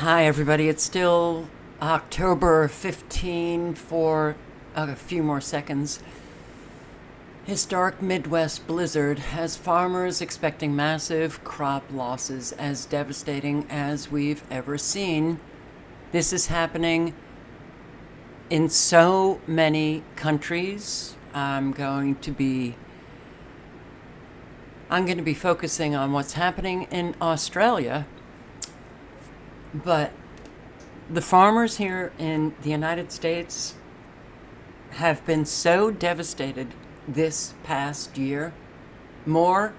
Hi, everybody. It's still October 15 for a few more seconds. Historic Midwest blizzard has farmers expecting massive crop losses as devastating as we've ever seen. This is happening in so many countries. I'm going to be I'm going to be focusing on what's happening in Australia. But the farmers here in the United States have been so devastated this past year. More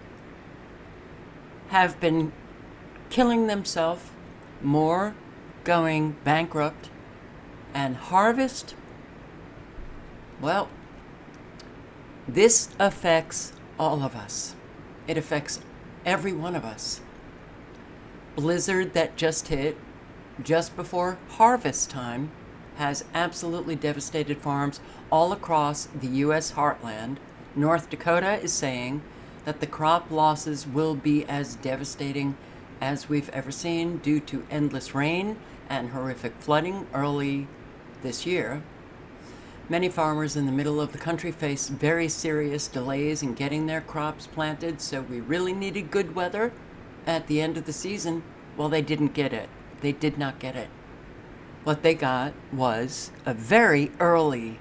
have been killing themselves, more going bankrupt, and harvest. Well, this affects all of us. It affects every one of us. Blizzard that just hit just before harvest time has absolutely devastated farms all across the U.S. heartland. North Dakota is saying that the crop losses will be as devastating as we've ever seen due to endless rain and horrific flooding early this year. Many farmers in the middle of the country face very serious delays in getting their crops planted, so we really needed good weather at the end of the season. Well, they didn't get it. They did not get it. What they got was a very early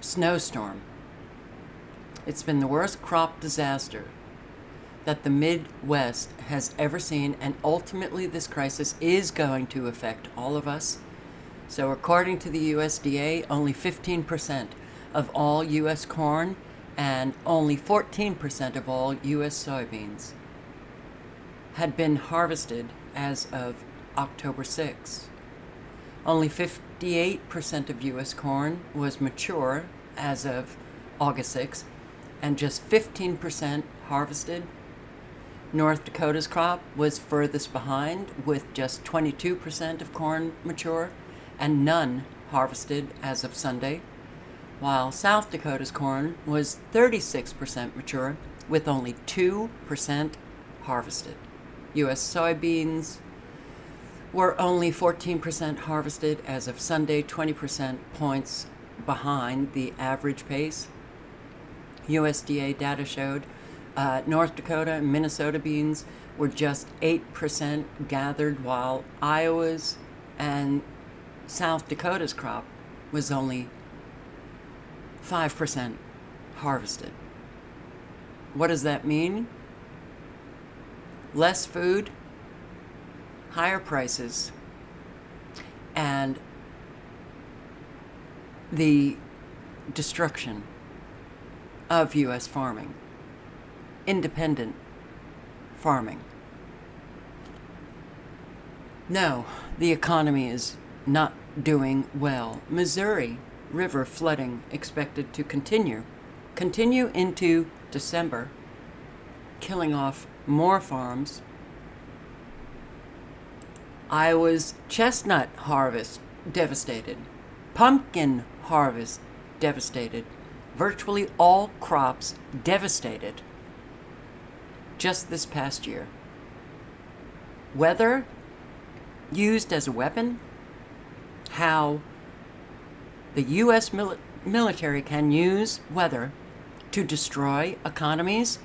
snowstorm. It's been the worst crop disaster that the Midwest has ever seen, and ultimately, this crisis is going to affect all of us. So, according to the USDA, only 15% of all U.S. corn and only 14% of all U.S. soybeans had been harvested as of October 6. Only 58% of U.S. corn was mature as of August 6, and just 15% harvested. North Dakota's crop was furthest behind, with just 22% of corn mature and none harvested as of Sunday, while South Dakota's corn was 36% mature, with only 2% harvested. U.S. soybeans were only 14% harvested as of Sunday, 20% points behind the average pace. USDA data showed uh, North Dakota and Minnesota beans were just 8% gathered, while Iowa's and South Dakota's crop was only 5% harvested. What does that mean? Less food, higher prices, and the destruction of U.S. farming, independent farming. No, the economy is not doing well. Missouri River flooding expected to continue, continue into December, killing off more farms Iowa's chestnut harvest devastated, pumpkin harvest devastated, virtually all crops devastated just this past year. Weather used as a weapon, how the U.S. Mil military can use weather to destroy economies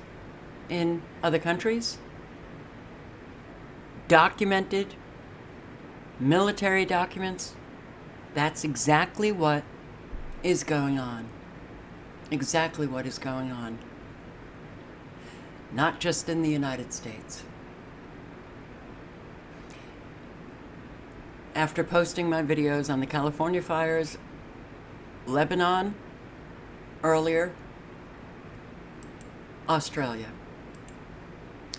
in other countries, documented military documents. That's exactly what is going on. Exactly what is going on. Not just in the United States. After posting my videos on the California fires, Lebanon, earlier, Australia.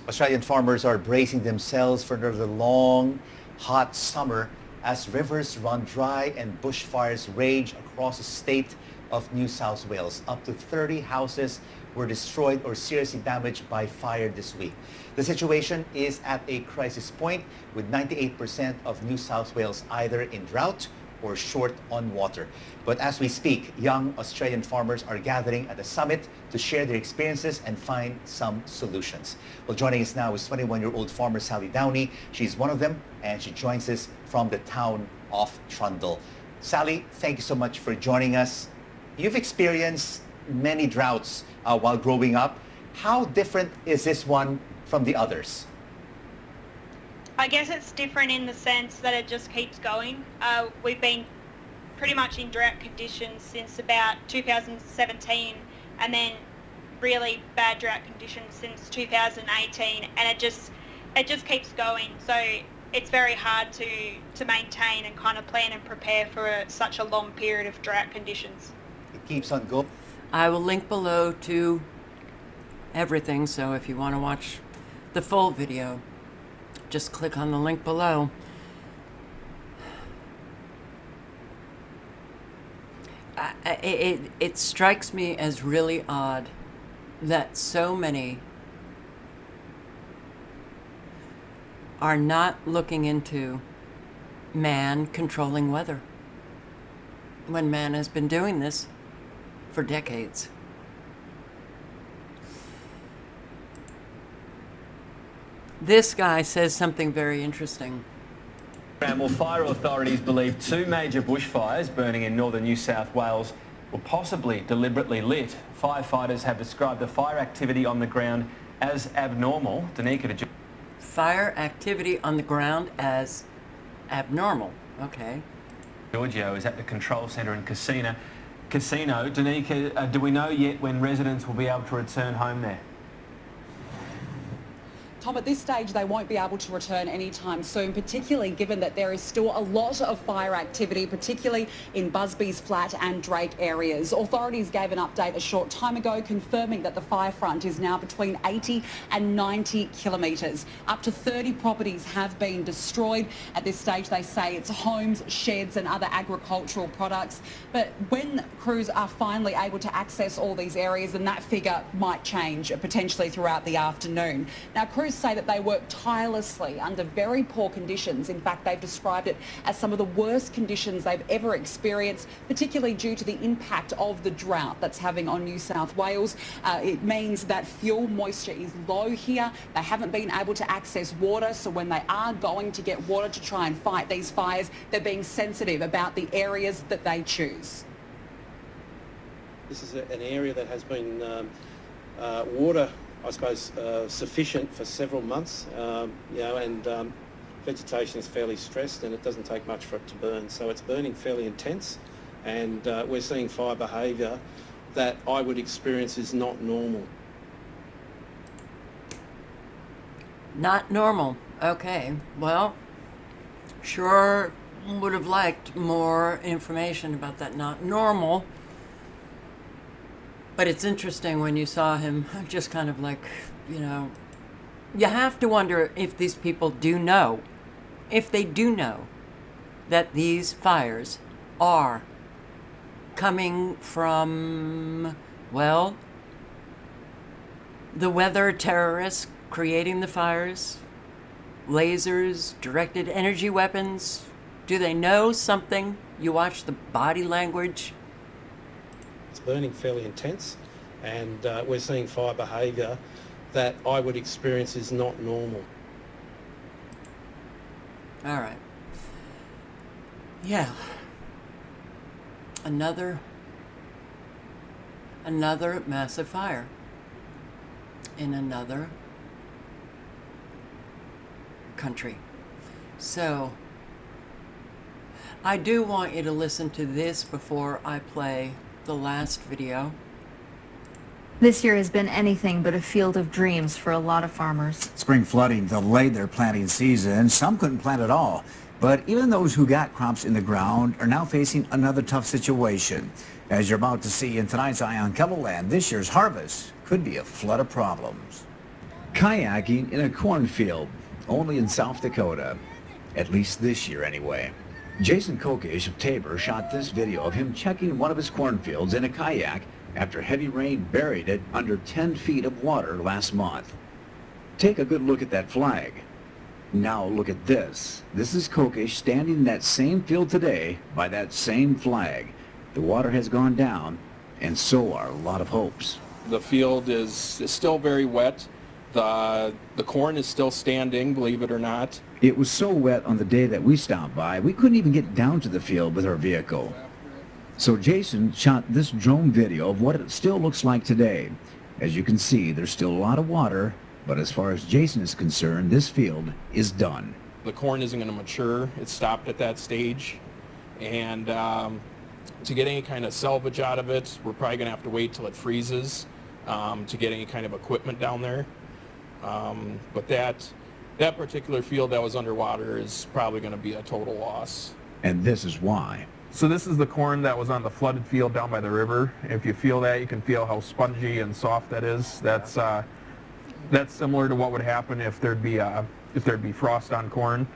Australian farmers are bracing themselves for another long hot summer as rivers run dry and bushfires rage across the state of New South Wales. Up to 30 houses were destroyed or seriously damaged by fire this week. The situation is at a crisis point with 98% of New South Wales either in drought or short on water. But as we speak, young Australian farmers are gathering at the summit to share their experiences and find some solutions. Well, joining us now is 21-year-old farmer Sally Downey. She's one of them, and she joins us from the town of Trundle. Sally, thank you so much for joining us. You've experienced many droughts uh, while growing up. How different is this one from the others? I guess it's different in the sense that it just keeps going. Uh, we've been pretty much in drought conditions since about 2017 and then really bad drought conditions since 2018 and it just it just keeps going so it's very hard to to maintain and kind of plan and prepare for a, such a long period of drought conditions. It keeps on going. I will link below to everything, so if you want to watch the full video, just click on the link below. I, I- it, it strikes me as really odd that so many are not looking into man controlling weather when man has been doing this for decades. This guy says something very interesting. Well, fire authorities believe two major bushfires burning in northern New South Wales were possibly deliberately lit. Firefighters have described the fire activity on the ground as abnormal. Danica De Fire activity on the ground as abnormal. Okay. Giorgio is at the control centre in Casino. Casino, Danica, uh, do we know yet when residents will be able to return home there? Tom, at this stage, they won't be able to return anytime soon, particularly given that there is still a lot of fire activity, particularly in Busby's Flat and Drake areas. Authorities gave an update a short time ago confirming that the fire front is now between 80 and 90 kilometres. Up to 30 properties have been destroyed. At this stage, they say it's homes, sheds and other agricultural products. But when crews are finally able to access all these areas, then that figure might change potentially throughout the afternoon. Now, crews say that they work tirelessly under very poor conditions. In fact, they've described it as some of the worst conditions they've ever experienced, particularly due to the impact of the drought that's having on New South Wales. Uh, it means that fuel moisture is low here. They haven't been able to access water, so when they are going to get water to try and fight these fires, they're being sensitive about the areas that they choose. This is a, an area that has been um, uh, water, I suppose, uh, sufficient for several months, um, you know, and um, vegetation is fairly stressed and it doesn't take much for it to burn. So it's burning fairly intense and uh, we're seeing fire behaviour that I would experience is not normal. Not normal. Okay. Well, sure would have liked more information about that not normal. But it's interesting when you saw him just kind of like, you know, you have to wonder if these people do know, if they do know that these fires are coming from, well, the weather terrorists creating the fires, lasers, directed energy weapons. Do they know something? You watch the body language. It's burning fairly intense and uh, we're seeing fire behaviour that I would experience is not normal. All right. Yeah. Another another massive fire in another country. So I do want you to listen to this before I play the last video. This year has been anything but a field of dreams for a lot of farmers. Spring flooding delayed their planting season. Some couldn't plant at all. But even those who got crops in the ground are now facing another tough situation. As you're about to see in tonight's Eye on KELOLAND, this year's harvest could be a flood of problems. Kayaking in a cornfield, only in South Dakota. At least this year anyway. Jason Kokish of Tabor shot this video of him checking one of his cornfields in a kayak after heavy rain buried it under 10 feet of water last month. Take a good look at that flag. Now look at this. This is Kokish standing in that same field today by that same flag. The water has gone down, and so are a lot of hopes. The field is, is still very wet. The, the corn is still standing, believe it or not. It was so wet on the day that we stopped by, we couldn't even get down to the field with our vehicle. So Jason shot this drone video of what it still looks like today. As you can see, there's still a lot of water, but as far as Jason is concerned, this field is done. The corn isn't going to mature. It's stopped at that stage. And um, to get any kind of salvage out of it, we're probably going to have to wait till it freezes um, to get any kind of equipment down there. Um, but that, that particular field that was underwater is probably going to be a total loss. And this is why. So this is the corn that was on the flooded field down by the river. If you feel that, you can feel how spongy and soft that is. That's uh, that's similar to what would happen if there'd be uh, if there'd be frost on corn.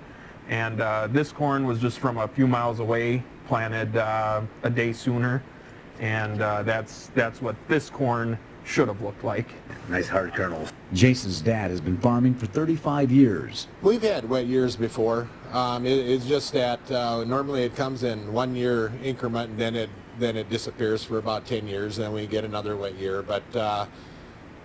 And uh, this corn was just from a few miles away, planted uh, a day sooner, and uh, that's that's what this corn should have looked like. Nice hard kernels. Jason's dad has been farming for 35 years. We've had wet years before. Um, it, it's just that uh, normally it comes in one year increment and then it then it disappears for about 10 years and then we get another wet year. But uh,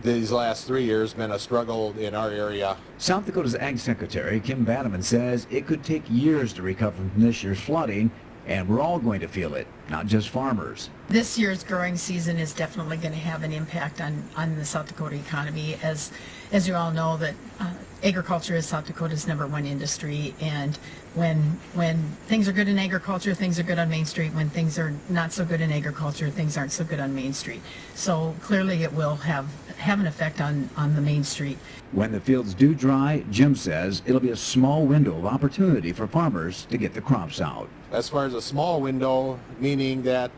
these last three years been a struggle in our area. South Dakota's Ag Secretary Kim Vanneman says it could take years to recover from this year's flooding and we're all going to feel it, not just farmers. This year's growing season is definitely going to have an impact on, on the South Dakota economy. As, as you all know, that uh, agriculture is South Dakota's number one industry, and when, when things are good in agriculture, things are good on Main Street. When things are not so good in agriculture, things aren't so good on Main Street. So clearly it will have, have an effect on, on the Main Street. When the fields do dry, Jim says it'll be a small window of opportunity for farmers to get the crops out. As far as a small window, meaning that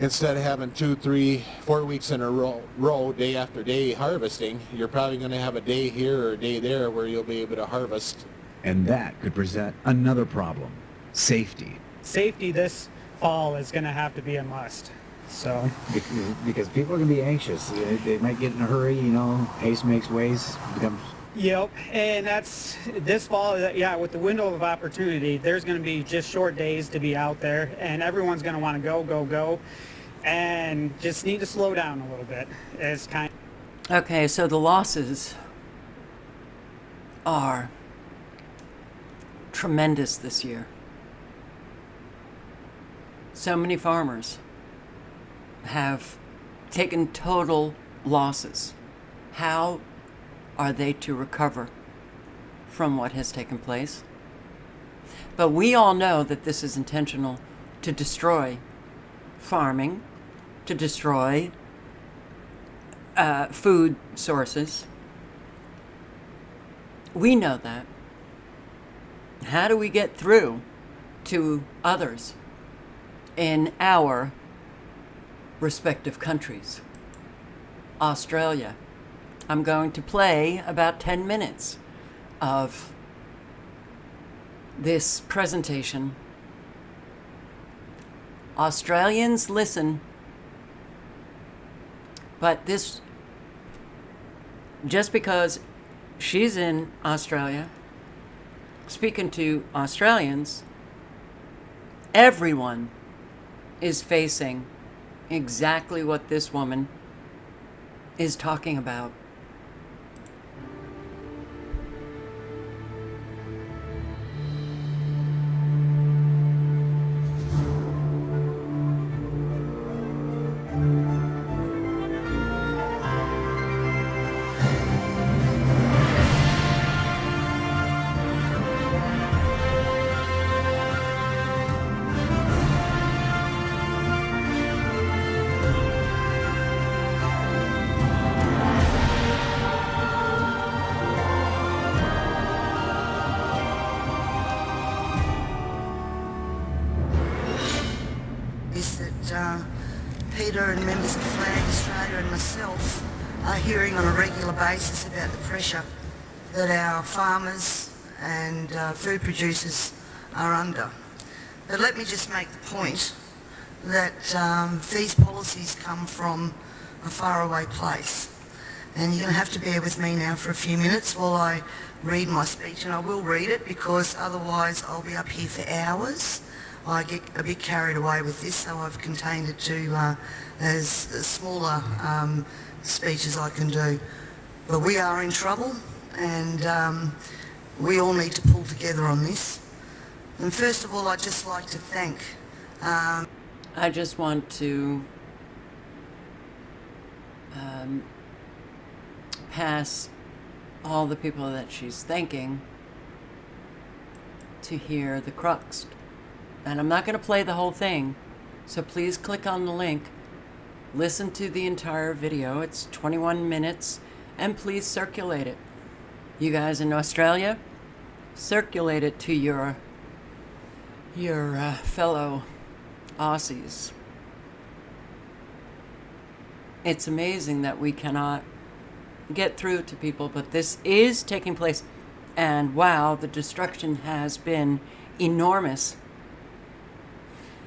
instead of having two, three, four weeks in a row, row, day after day harvesting, you're probably going to have a day here or a day there where you'll be able to harvest. And that could present another problem, safety. Safety this fall is going to have to be a must. So because people are going to be anxious. They might get in a hurry, you know, haste makes waste. Becomes Yep, and that's this fall, uh, yeah, with the window of opportunity, there's going to be just short days to be out there, and everyone's going to want to go, go, go, and just need to slow down a little bit. It's kind Okay, so the losses are tremendous this year. So many farmers have taken total losses. How are they to recover from what has taken place? But we all know that this is intentional to destroy farming, to destroy uh, food sources. We know that. How do we get through to others in our respective countries? Australia. I'm going to play about 10 minutes of this presentation. Australians listen, but this, just because she's in Australia, speaking to Australians, everyone is facing exactly what this woman is talking about. Hearing on a regular basis about the pressure that our farmers and uh, food producers are under. But let me just make the point that um, these policies come from a faraway place. And you're going to have to bear with me now for a few minutes while I read my speech. And I will read it because otherwise I'll be up here for hours. I get a bit carried away with this, so I've contained it to uh, as, smaller um, speech as I can do. But we are in trouble and um, we all need to pull together on this. And first of all, I'd just like to thank... Um, I just want to um, pass all the people that she's thanking to hear the crux. And I'm not going to play the whole thing, so please click on the link, listen to the entire video. It's 21 minutes, and please circulate it. You guys in Australia, circulate it to your your uh, fellow Aussies. It's amazing that we cannot get through to people, but this is taking place. And wow, the destruction has been enormous.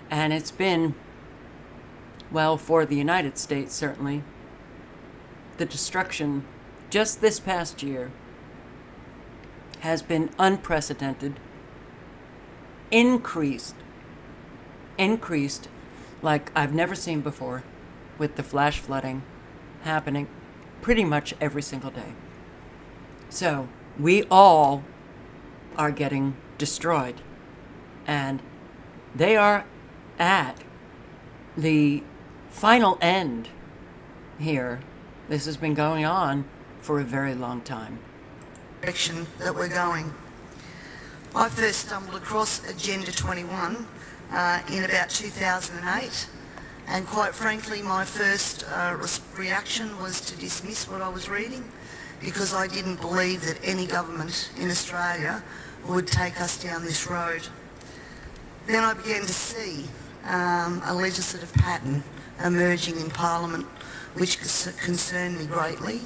And it's been, well, for the United States, certainly, the destruction just this past year has been unprecedented, increased, increased like I've never seen before with the flash flooding happening pretty much every single day. So we all are getting destroyed. And they are at the final end here. This has been going on for a very long time. Direction that we're going. I first stumbled across Agenda 21 uh, in about 2008 and quite frankly my first uh, reaction was to dismiss what I was reading because I didn't believe that any government in Australia would take us down this road. Then I began to see um, a legislative pattern emerging in Parliament which concerned me greatly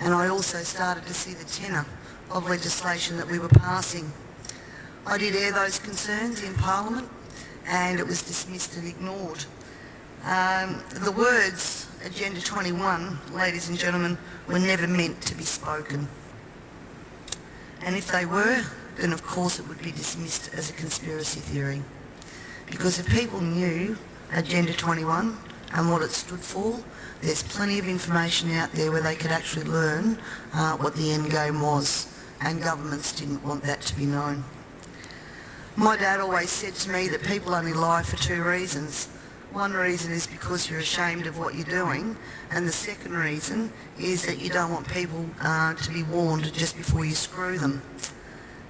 and I also started to see the tenor of legislation that we were passing. I did air those concerns in Parliament and it was dismissed and ignored. Um, the words Agenda 21, ladies and gentlemen, were never meant to be spoken. And if they were, then of course it would be dismissed as a conspiracy theory. Because if people knew Agenda 21 and what it stood for, there's plenty of information out there where they could actually learn uh, what the end game was and governments didn't want that to be known. My dad always said to me that people only lie for two reasons. One reason is because you're ashamed of what you're doing, and the second reason is that you don't want people uh, to be warned just before you screw them.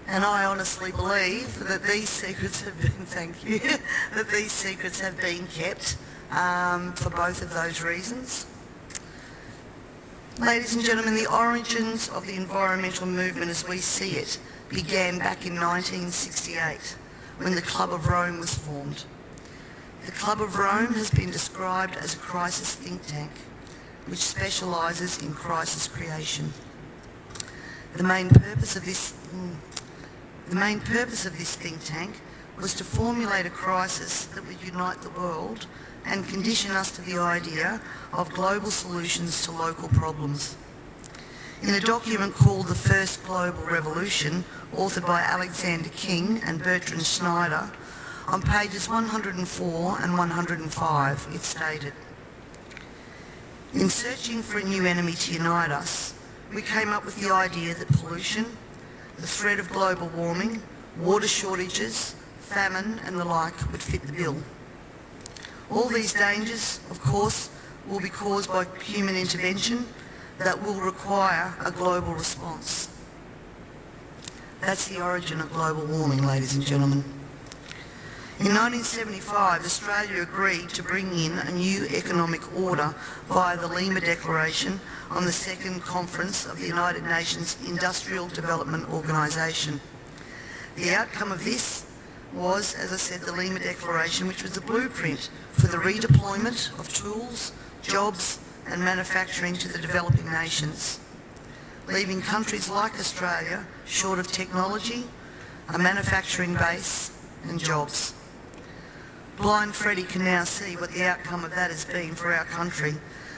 And I honestly believe that these secrets have been, thank you, that these secrets have been kept um, for both of those reasons. Ladies and gentlemen, the origins of the environmental movement as we see it began back in 1968 when the Club of Rome was formed. The Club of Rome has been described as a crisis think tank, which specialises in crisis creation. The main purpose of this mm, the main purpose of this think tank was to formulate a crisis that would unite the world and condition us to the idea of global solutions to local problems. In a document called The First Global Revolution, authored by Alexander King and Bertrand Schneider, on pages 104 and 105, it stated, In searching for a new enemy to unite us, we came up with the idea that pollution, the threat of global warming, water shortages, famine and the like would fit the bill. All these dangers, of course, will be caused by human intervention that will require a global response. That's the origin of global warming, ladies and gentlemen. In 1975, Australia agreed to bring in a new economic order via the Lima Declaration on the second conference of the United Nations Industrial Development Organisation. The outcome of this was, as I said, the Lima Declaration, which was the blueprint for the redeployment of tools, jobs and manufacturing to the developing nations, leaving countries like Australia short of technology, a manufacturing base and jobs. Blind Freddie can now see what the outcome of that has been for our country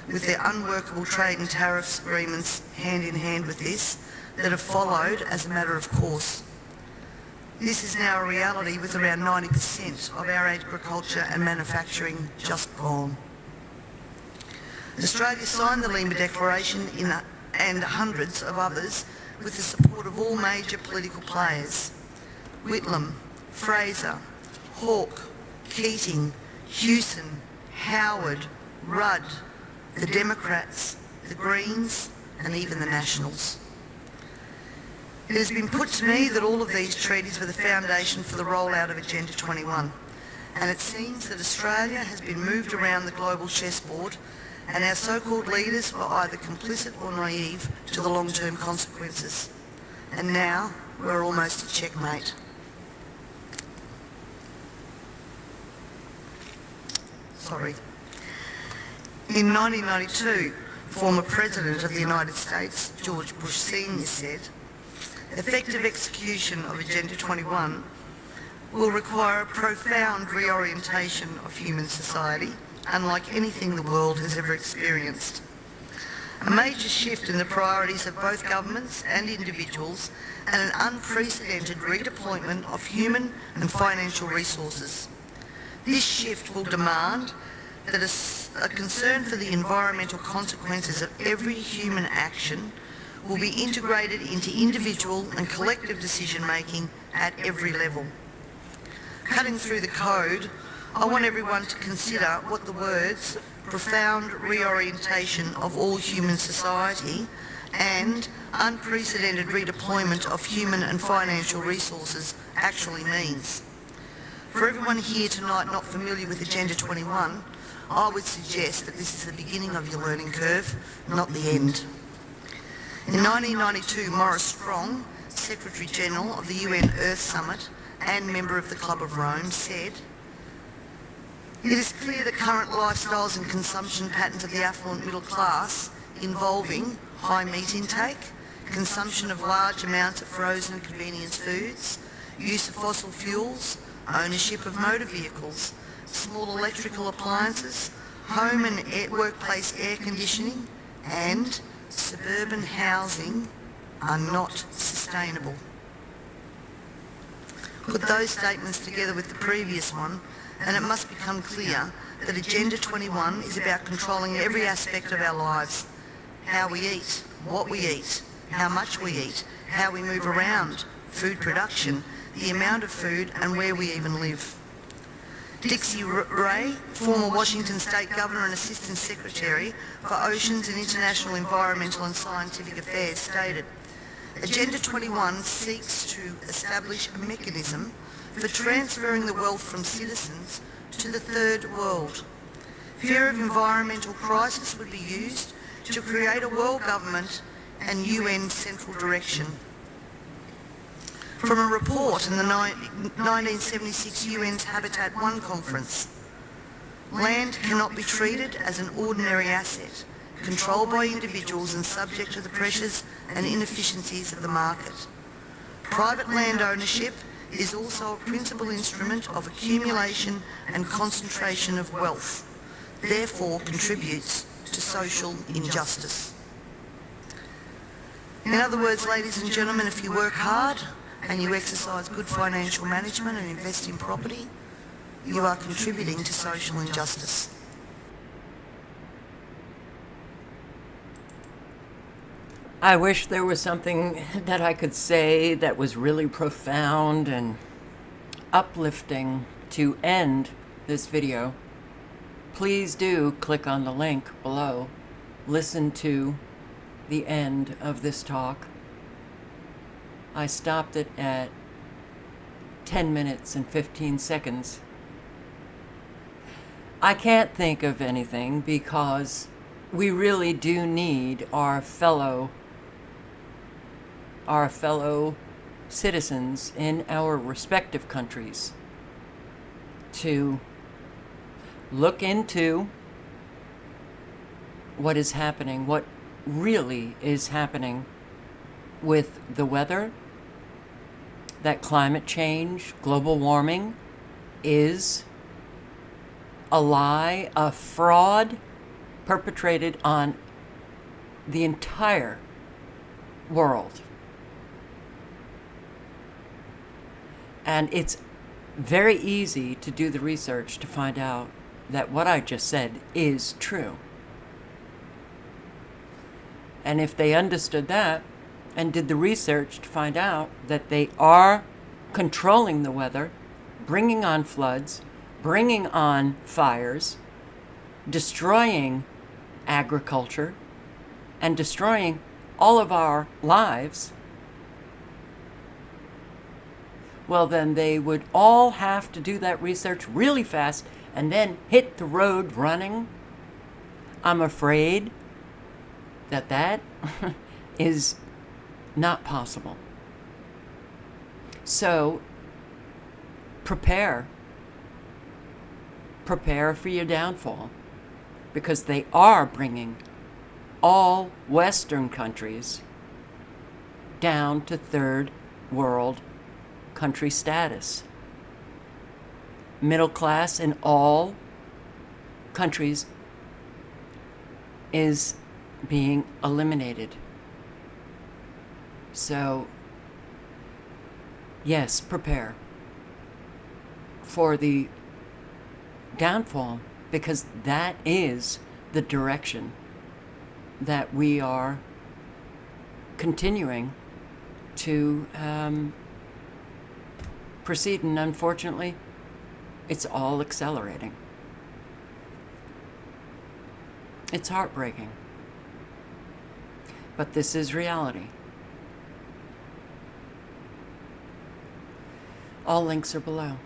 with their unworkable trade and tariffs agreements hand in hand with this that have followed as a matter of course. This is now a reality with around 90% of our agriculture and manufacturing just gone. Australia signed the Lima Declaration in, and hundreds of others with the support of all major political players. Whitlam, Fraser, Hawke, Keating, Hewson, Howard, Rudd, the Democrats, the Greens and even the Nationals. It has been put to me that all of these treaties were the foundation for the rollout of Agenda 21 and it seems that Australia has been moved around the global chessboard and our so-called leaders were either complicit or naive to the long-term consequences. And now we're almost at checkmate. Sorry. In 1992, former President of the United States, George Bush Sr. said, effective execution of Agenda 21 will require a profound reorientation of human society, unlike anything the world has ever experienced. A major shift in the priorities of both governments and individuals and an unprecedented redeployment of human and financial resources. This shift will demand that a, concern for the environmental consequences of every human action will be integrated into individual and collective decision making at every level. Cutting through the code, I want everyone to consider what the words profound reorientation of all human society and unprecedented redeployment of human and financial resources actually means. For everyone here tonight not familiar with Agenda 21, I would suggest that this is the beginning of your learning curve, not the end. In 1992, Maurice Strong, Secretary General of the UN Earth Summit and member of the Club of Rome, said, It is clear that current lifestyles and consumption patterns of the affluent middle class involving high meat intake, consumption of large amounts of frozen convenience foods, use of fossil fuels, ownership of motor vehicles, small electrical appliances, home and workplace air conditioning and suburban housing are not sustainable. Put those statements together with the previous one and it must become clear that Agenda 21 is about controlling every aspect of our lives. How we eat, what we eat, how much we eat, how we move around, food production, the amount of food and where we even live. Dixy Ray, former Washington State Governor and Assistant Secretary for Oceans and International Environmental and Scientific Affairs, stated, Agenda 21 seeks to establish a mechanism for transferring the wealth from citizens to the third world. Fear of environmental crisis would be used to create a world government and UN central direction from a report in the 1976 UN's Habitat 1 conference. Land cannot be treated as an ordinary asset, controlled by individuals and subject to the pressures and inefficiencies of the market. Private land ownership is also a principal instrument of accumulation and concentration of wealth, therefore contributes to social injustice. In other words, ladies and gentlemen, if you work hard, and you exercise good financial management and invest in property, you are contributing to social injustice. I wish there was something that I could say that was really profound and uplifting to end this video. Please do click on the link below. Listen to the end of this talk. I stopped it at 10 minutes and 15 seconds. I can't think of anything because we really do need our fellow our fellow citizens in our respective countries to look into what is happening, what really is happening with the weather that climate change, global warming, is a lie, a fraud, perpetrated on the entire world. And it's very easy to do the research to find out that what I just said is true. And if they understood that and did the research to find out that they are controlling the weather, bringing on floods, bringing on fires, destroying agriculture, and destroying all of our lives, well, then they would all have to do that research really fast and then hit the road running. I'm afraid that that is not possible. So prepare. Prepare for your downfall because they are bringing all Western countries down to third world country status. Middle class in all countries is being eliminated. So, yes, prepare for the downfall because that is the direction that we are continuing to um, proceed. And unfortunately, it's all accelerating. It's heartbreaking. But this is reality. All links are below.